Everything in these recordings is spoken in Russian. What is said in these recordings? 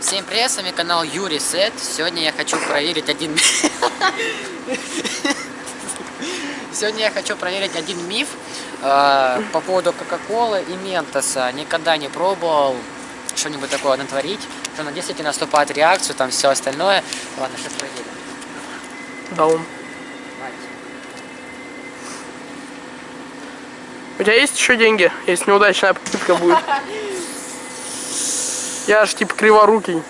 Всем привет, с вами канал Юрий Сет. Сегодня я хочу проверить один... Сегодня я хочу проверить один миф э, по поводу Кока-Колы и Ментоса. Никогда не пробовал что-нибудь такое натворить, что она действительно наступает реакцию, там все остальное. Ладно, сейчас проверим. Даун. У тебя есть еще деньги, если неудачная попытка будет? Я ж типа криворукий. Ну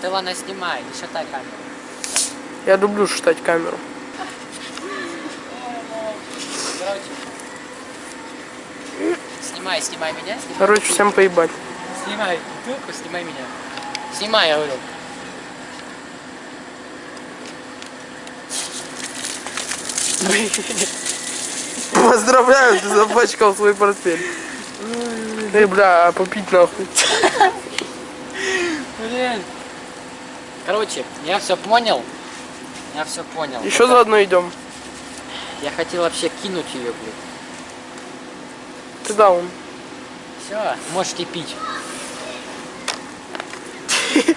ты ладно снимай, не шатай камеру. Я люблю шутать камеру. Короче. Снимай, снимай меня, снимай. Короче, всем поебать. Снимай бутылку, снимай меня. Снимай, я говорю. Поздравляю, ты запачкал свой портфель. Эй, бля, а попить нахуй. Блин. Короче, я все понял. Я все понял. Еще заодно идем. Я хотел вообще кинуть ее, блин. Ты даун. Все, можете пить.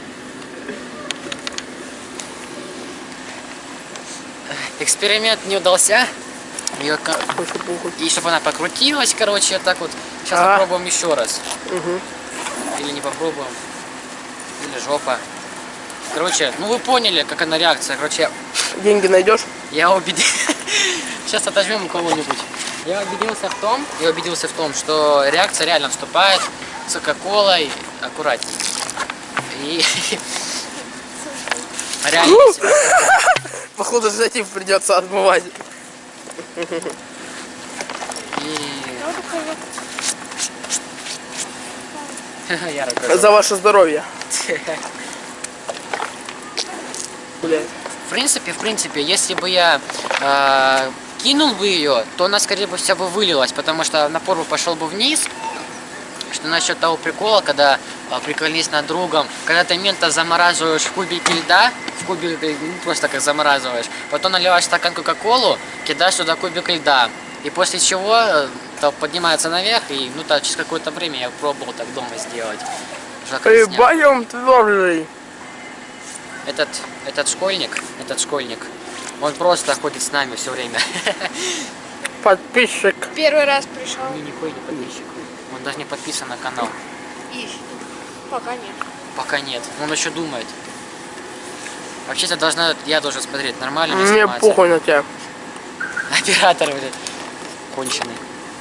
Эксперимент не удался. Похуй. И чтобы она покрутилась, короче, так вот. Сейчас А. попробуем еще раз. Мгм. Или не попробуем. Или жопа. Короче, ну вы поняли, как она реакция. Короче, Деньги найдешь? я убедил... Сейчас отожмем у кого-нибудь. Я убедился в том, я убедился в том, что реакция реально вступает с Кока-Колой аккуратней. И реально Походу, штатив придется отмывать. И... Я рукой. За ваше здоровье. Блядь. В принципе, в принципе, если бы я э, кинул бы ее, то она, скорее бы, вся бы вылилась, потому что напор бы пошел бы вниз. Что насчет того прикола, когда э, приколись над другом, когда ты мента замораживаешь в кубике льда, в кубике, ну, просто как замораживаешь, потом наливаешь стакан Кока-Колу, кидаешь туда кубик льда, и после чего э, то поднимается наверх, и ну так через какое-то время я пробовал так дома сделать. Боем твердый. Этот, этот школьник, этот школьник, он просто ходит с нами все время. Подписчик. Первый раз пришел. Не, нихуя не подписчик. Он даже не подписан на канал. Ищет. Пока нет. Пока нет. Он еще думает. Вообще-то должна, я должен смотреть, нормально ли Мне похуй на тебя. Оператор, блядь, конченый.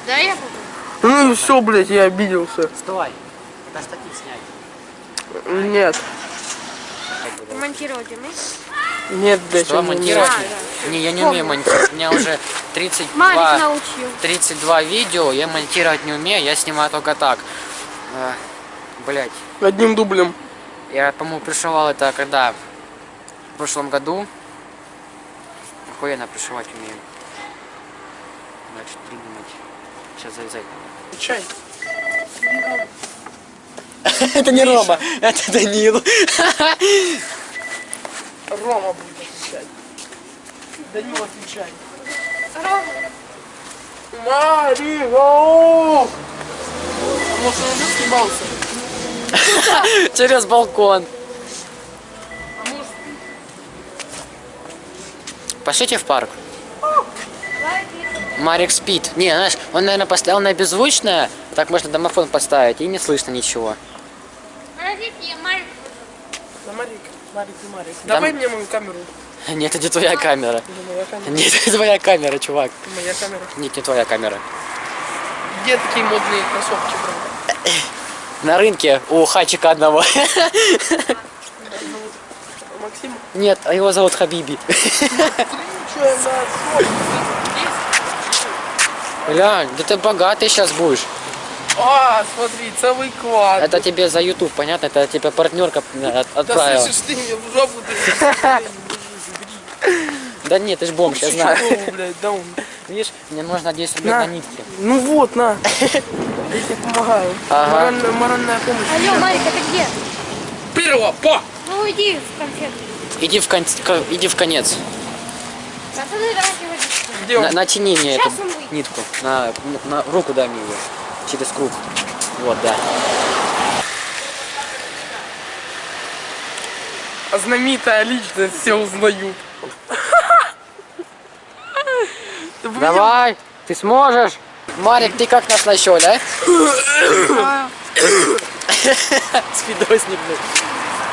Да, я попробую. Ну и все, блядь, я обиделся. Стой. Это штатив снять. Нет. Монтировать умеешь? Нет, блядь, Что, он не монтировать? умеет. Да, Не, я не умею монтировать. У меня уже 32, Марик научил. 32 видео, я монтировать не умею, я снимаю только так. Блять. Одним дублем. Я, по-моему, пришивал это когда? В прошлом году. Охуенно пришивать умею. Значит, придумать. Сейчас завязать надо. Чай. Это не Рома, это Данил. Рома будет отвечать. Данил, отвечай. Марио! Может, он уже съебался? Через балкон. Пошлите в парк. Марик спит. Не, знаешь, он, наверное, поставил на беззвучное. Так можно домофон поставить, и не слышно ничего. Подождите, я Марик. Да, Марик, Марик и Марик. Да Давай мне мою камеру. Нет, это не твоя камера. Это моя камера. Нет, это твоя камера, чувак. Это моя камера. Нет, не твоя камера. Где такие модные кроссовки, бро? На рынке у хачика одного. Максим? Нет, а его зовут Хабиби. Че я за шоу? Глянь, да ты богатый сейчас будешь. А, смотри, целый квад. Это тебе за YouTube, понятно? Это тебе партнерка э, от- Да отправила. слышишь, ты мне в жопу. Да нет, ты ж бомж, я знаю. Видишь, мне нужно 10 рублей На. на нитки. Ну вот, на. Я тебе помогаю. Ага. Моральная, моральная помощь. Алло, Марик, это где? Первого, по! Ну уйди в конфет. Иди в, кон... ко- иди в конец. Пацаны, давайте водичку. Где На- натяни мне Сейчас эту нитку. На, на руку дай мне ее. Через круг. Вот, да. А знаменитая личность, все узнают. Давай, ты сможешь. Марик, ты как нас нашел, а? Спидосник, блин.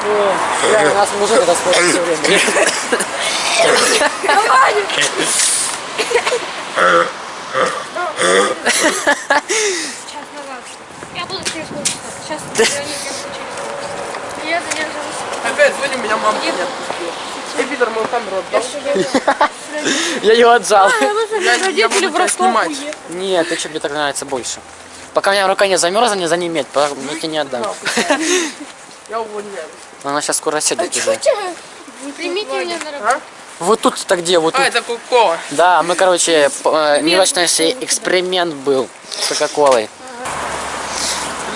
У нас мужик это скоро все время. Сейчас назад. Я буду через полчаса. Сейчас я не через. Опять звоню, меня мама не отпустила. Эй, Питер, мою камеру отдал. Я ее отжал. Я, я буду тебя снимать. Нет, ты что, мне так нравится больше. Пока у меня рука не замерзла, не занемет, пока я тебе не отдам. Я увольняюсь. Она сейчас скоро сядет уже. Примите меня на работу. Вот тут-то где? Вот А, тут. это Кока-Кола. Да, мы, короче, э, неудачный эксперимент был с Кока-Колой.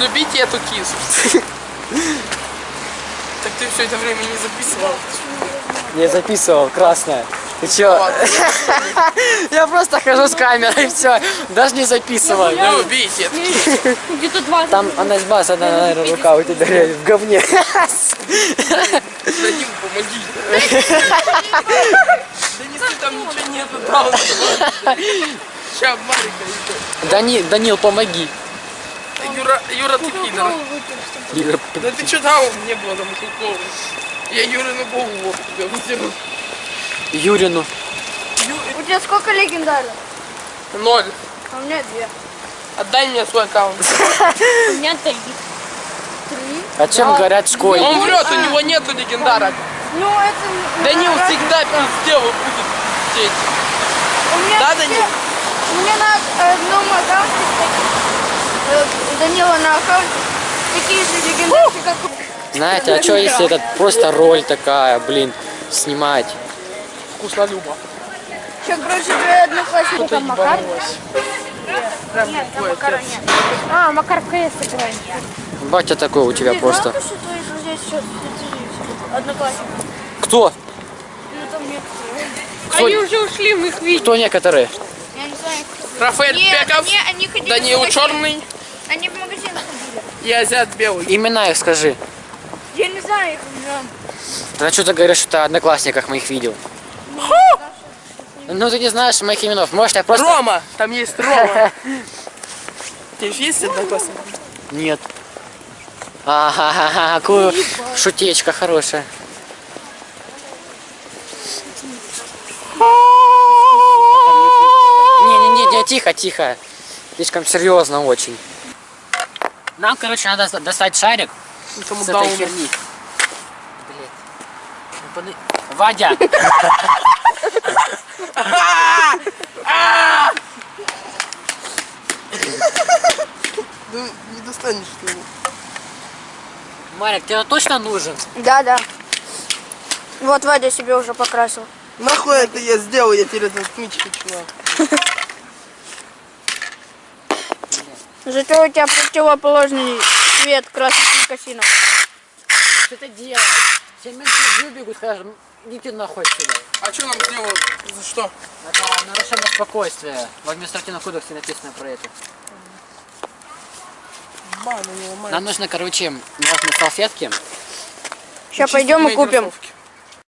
Любите эту кису. Так ты все это время не записывал. Я записывал, красная. Ты чё? Я просто хожу с камерой, все, даже не. Любите эту кису. Где-то 20. Там она из одна, наверное, рука у тебя в говне. Данил, помоги. Да неси, там ничего нету. да, он Сейчас, Марика еще. Дани, Данил, помоги. Юра, Юра, ты пидор. Юра, Да ты что там не было там Кока-Колы? Я Юре на голову вот Юрину. У тебя сколько легендарных? Ноль. А у меня две. Отдай мне свой аккаунт. У меня три. Три? О чем говорят Он школьники? врет, у него нету легендарок. Ну, это... Данил всегда пиздел будет сеть. У меня Да, Данил? У меня на одном аккаунте, э, Данила на аккаунте такие же легендарки, как у... Знаете, а что если это просто роль такая, блин, снимать? Вкусно Люба. Еще, короче, твои одноклассники. Ты ебанулась. Прям Нет, там отец. нет. А, Макар в КС играет. Батя такой у тебя Ты просто. знал, что твои друзья сейчас одноклассники? Кто? Ну, там некоторые. Кто? Они уже ушли, мы их видели. Кто некоторые? Я не знаю. Рафаэль Нет, Пеков, не, они ходили в магазин. Черный Они в магазин ходили. и Азиат Белый. Имена их скажи. Я не знаю их имена. Да что ты говоришь, что ты одноклассниках моих видел? Ну ты не знаешь моих именов. Может я просто... Рома, там есть Рома. Ты же есть одноклассник? Нет. Ага, какую шутечка хорошая. Не-не-не, тихо, тихо. Слишком серьезно очень. Нам, короче, надо достать шарик Кому с этой херни. Блядь. Ну, не достанешь ты его. Марик, тебе точно нужен? Да, да. Вот Вадя себе уже покрасил. Нахуй это я сделал, я теперь это отмыть хочу. Зато у тебя противоположный цвет красных косинок. Что ты делаешь? Все менты выбегут, скажут, идите нахуй отсюда. А что нам сделают? За что? Это нарушение спокойствия. В административном кодексе написано про это. Нам нужно, короче, влажные салфетки. Сейчас пойдем и купим. кроссовки.